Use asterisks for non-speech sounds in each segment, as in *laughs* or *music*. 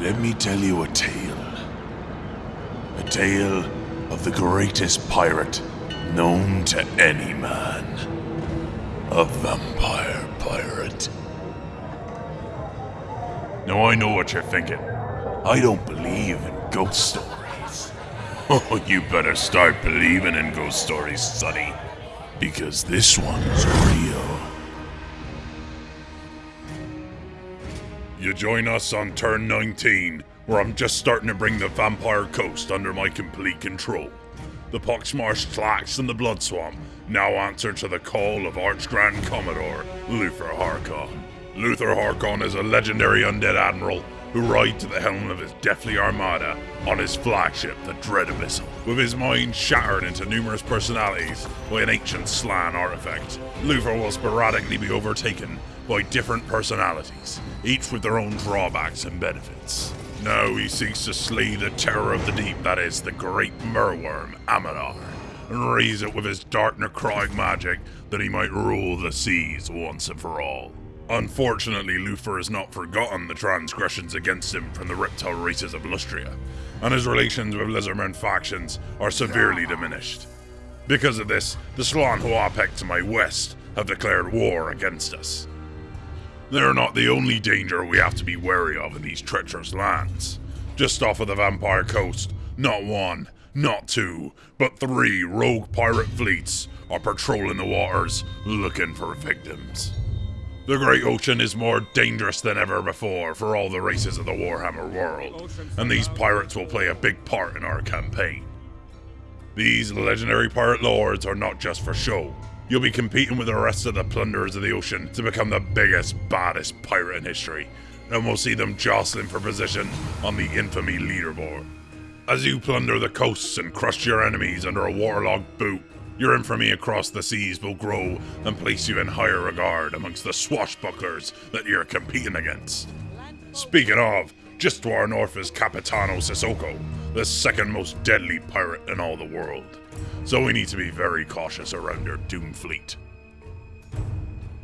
Let me tell you a tale. A tale of the greatest pirate known to any man. A vampire pirate. Now I know what you're thinking. I don't believe in ghost stories. *laughs* Oh, you better start believing in ghost stories, sonny. Because this one's real. You join us on turn 19, where I'm just starting to bring the Vampire Coast under my complete control. The Poxmarsh Tlax and the Blood Swamp now answer to the call of Arch Grand Commodore Luthor Harkon. Luthor Harkon is a legendary undead admiral who rides at the helm of his deathly armada on his flagship, the Dread Abyssal. With his mind shattered into numerous personalities by an ancient Slann artifact, Luthor will sporadically be overtaken by different personalities, each with their own drawbacks and benefits. Now he seeks to slay the terror of the deep, that is, the great merwyrm, Amadar, and raise it with his dark necrotic magic that he might rule the seas once and for all. Unfortunately, Luthor has not forgotten the transgressions against him from the reptile races of Lustria, and his relations with Lizardmen factions are severely diminished. Because of this, the Slann Huapek to my west have declared war against us. They're not the only danger we have to be wary of in these treacherous lands. Just off of the Vampire Coast, not one, not two, but three rogue pirate fleets are patrolling the waters looking for victims. The Great Ocean is more dangerous than ever before for all the races of the Warhammer world, and these pirates will play a big part in our campaign. These legendary pirate lords are not just for show. You'll be competing with the rest of the plunderers of the ocean to become the biggest, baddest pirate in history, and we'll see them jostling for position on the infamy leaderboard. As you plunder the coasts and crush your enemies under a waterlogged boot, your infamy across the seas will grow and place you in higher regard amongst the swashbucklers that you're competing against. Speaking of, just to our north is Capitano Sissoko, the second most deadly pirate in all the world. So we need to be very cautious around your doomed fleet.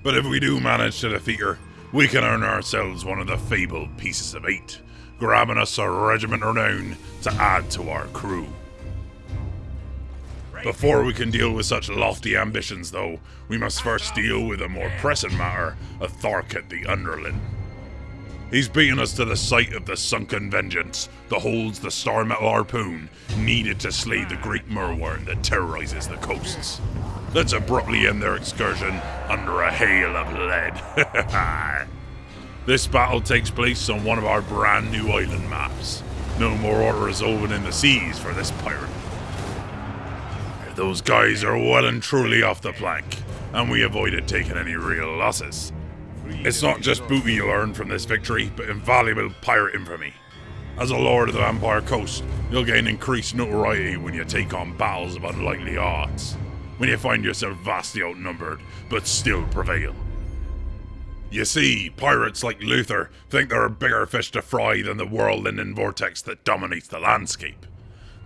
But if we do manage to defeat her, we can earn ourselves one of the fabled pieces of eight, grabbing us a regiment renown to add to our crew. Before we can deal with such lofty ambitions, though, we must first deal with a more pressing matter of Tharket the Underling. He's beaten us to the site of the sunken vengeance that holds the star metal harpoon needed to slay the great merwyrm that terrorizes the coasts. Let's abruptly end their excursion under a hail of lead. *laughs* this battle takes place on one of our brand new island maps. No more order is in the seas for this pirate. Those guys are well and truly off the plank, and we avoided taking any real losses. It's not just booty you earn from this victory, but invaluable pirate infamy. As a lord of the Vampire Coast, you'll gain increased notoriety when you take on battles of unlikely odds. When you find yourself vastly outnumbered, but still prevail. You see, pirates like Luthor think there are bigger fish to fry than the whirlwind and vortex that dominates the landscape.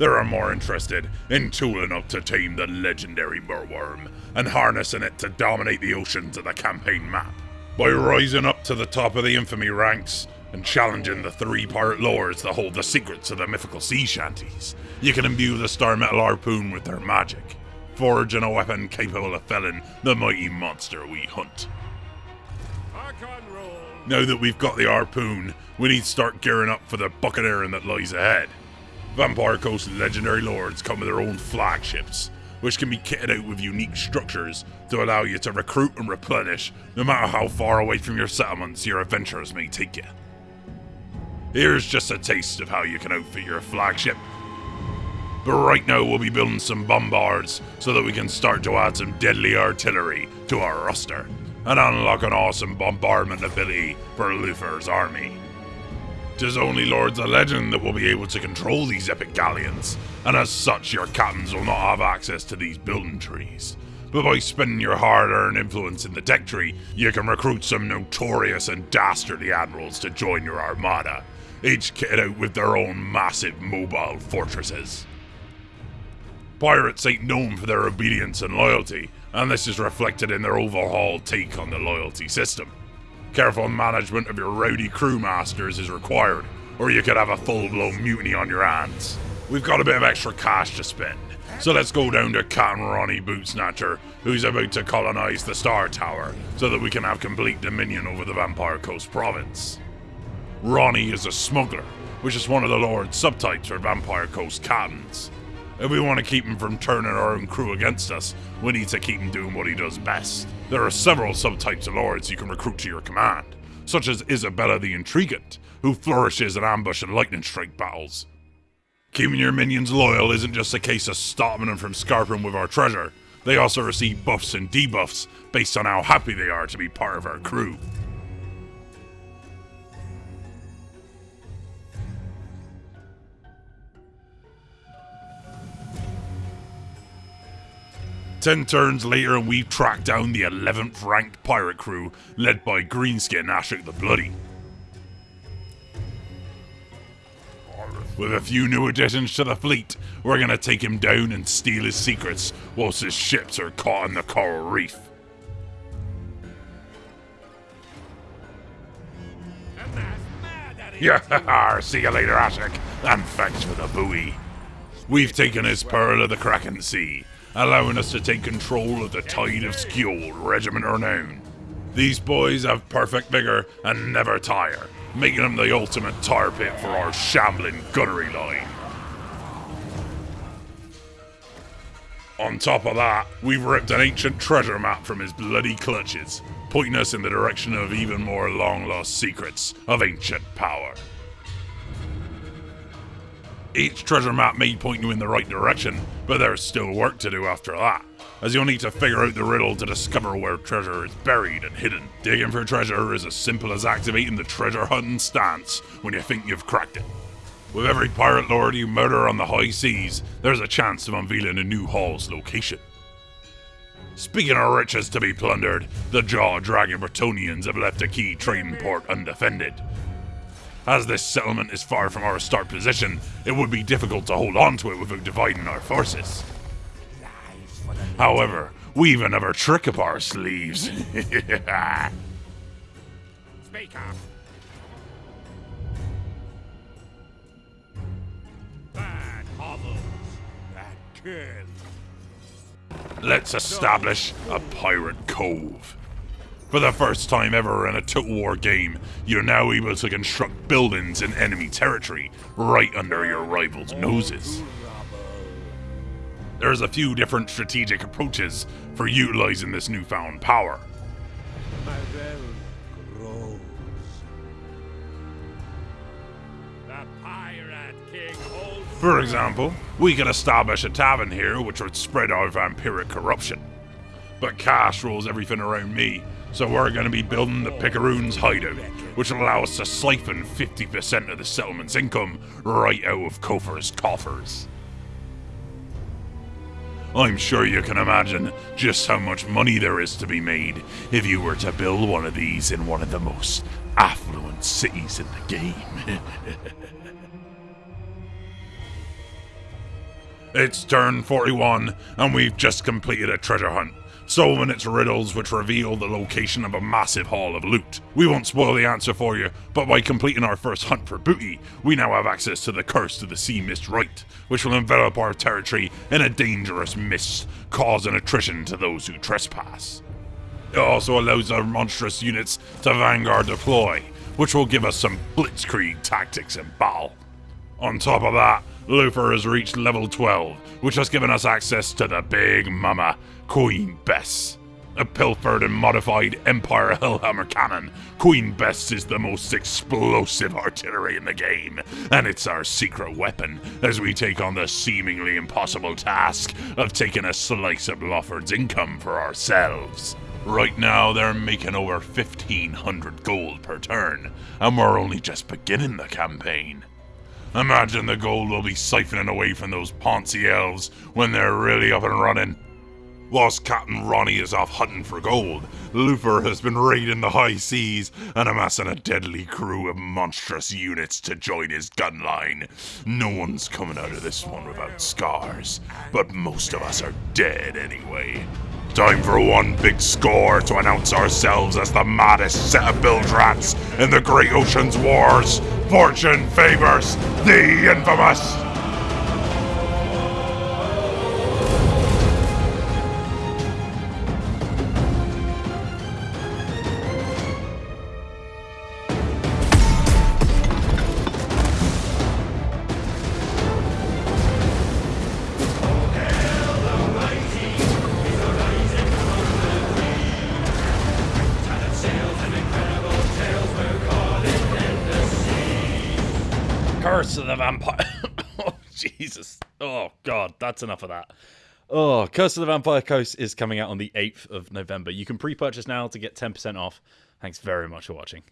They're more interested in tooling up to tame the legendary merwyrm and harnessing it to dominate the oceans of the campaign map. By rising up to the top of the infamy ranks and challenging the three pirate lords that hold the secrets of the mythical sea shanties, you can imbue the star metal harpoon with their magic, forging a weapon capable of felling the mighty monster we hunt. Now that we've got the harpoon, we need to start gearing up for the buccaneering that lies ahead. Vampire Coast legendary lords come with their own flagships, which can be kitted out with unique structures to allow you to recruit and replenish no matter how far away from your settlements your adventures may take you. Here's just a taste of how you can outfit your flagship. But right now we'll be building some bombards so that we can start to add some deadly artillery to our roster and unlock an awesome bombardment ability for Luthor's army. Tis only Lords of Legend that will be able to control these epic galleons, and as such, your captains will not have access to these building trees. But by spending your hard earned influence in the deck tree, you can recruit some notorious and dastardly admirals to join your armada, each kitted out with their own massive mobile fortresses. Pirates ain't known for their obedience and loyalty, and this is reflected in their overhauled take on the loyalty system. Careful management of your rowdy crewmasters is required, or you could have a full-blown mutiny on your hands. We've got a bit of extra cash to spend, so let's go down to Captain Ronnie Bootsnatcher, who's about to colonize the Star Tower, so that we can have complete dominion over the Vampire Coast province. Ronnie is a smuggler, which is one of the Lord's subtypes for Vampire Coast captains. If we want to keep him from turning our own crew against us, we need to keep him doing what he does best. There are several subtypes of lords you can recruit to your command, such as Isabella the Intriguant, who flourishes in ambush and lightning strike battles. Keeping your minions loyal isn't just a case of stopping them from scarping with our treasure, they also receive buffs and debuffs based on how happy they are to be part of our crew. Ten turns later, and we've tracked down the 11th ranked pirate crew led by Greenskin Ashik the Bloody. With a few new additions to the fleet, we're gonna take him down and steal his secrets whilst his ships are caught in the coral reef. *laughs* Yeah, see you later, Ashik, and thanks for the buoy. We've taken his Pearl of the Kraken Sea, allowing us to take control of the Tide of Skjold Regiment Renown. These boys have perfect vigor and never tire, making them the ultimate tar pit for our shambling gunnery line. On top of that, we've ripped an ancient treasure map from his bloody clutches, pointing us in the direction of even more long lost secrets of ancient power. Each treasure map may point you in the right direction, but there's still work to do after that, as you'll need to figure out the riddle to discover where treasure is buried and hidden. Digging for treasure is as simple as activating the treasure hunting stance when you think you've cracked it. With every pirate lord you murder on the high seas, there's a chance of unveiling a new haul's location. Speaking of riches to be plundered, the jaw-dragging Bretonnians have left a key trading port undefended. As this settlement is far from our start position, it would be difficult to hold on to it without dividing our forces. However, we've another trick up our sleeves. *laughs* Speak up. Bad hovels that kill. Let's establish a pirate cove. For the first time ever in a Total War game, you're now able to construct buildings in enemy territory right under your rivals' noses. There's a few different strategic approaches for utilizing this newfound power. For example, we could establish a tavern here which would spread our vampiric corruption. But cash rules everything around me, so we're going to be building the Picaroon's hideout, which will allow us to siphon 50% of the settlement's income right out of Kofor's coffers. I'm sure you can imagine just how much money there is to be made if you were to build one of these in one of the most affluent cities in the game. *laughs* it's turn 41, and we've just completed a treasure hunt solving its riddles which reveal the location of a massive haul of loot. We won't spoil the answer for you, but by completing our first hunt for booty, we now have access to the Curse of the Sea Mist Rite, which will envelop our territory in a dangerous mist, causing attrition to those who trespass. It also allows our monstrous units to vanguard deploy, which will give us some blitzkrieg tactics in battle. On top of that, Luthor has reached level 12, which has given us access to the Big Mama, Queen Bess. A pilfered and modified Empire Hellhammer cannon, Queen Bess is the most explosive artillery in the game, and it's our secret weapon as we take on the seemingly impossible task of taking a slice of Lawford's income for ourselves. Right now, they're making over 1500 gold per turn, and we're only just beginning the campaign. Imagine the gold we'll be siphoning away from those Ponzi elves when they're really up and running. Whilst Captain Ronnie is off hunting for gold, Luthor has been raiding the high seas and amassing a deadly crew of monstrous units to join his gun line. No one's coming out of this one without scars, but most of us are dead anyway. Time for one big score to announce ourselves as the maddest set of bilge rats in the Great Ocean's Wars. Fortune favors the infamous. Curse of the Vampire. *laughs* oh, Jesus. Oh, God. That's enough of that. Oh, Curse of the Vampire Coast is coming out on the 8th of November. You can pre purchase now to get 10% off. Thanks very much for watching.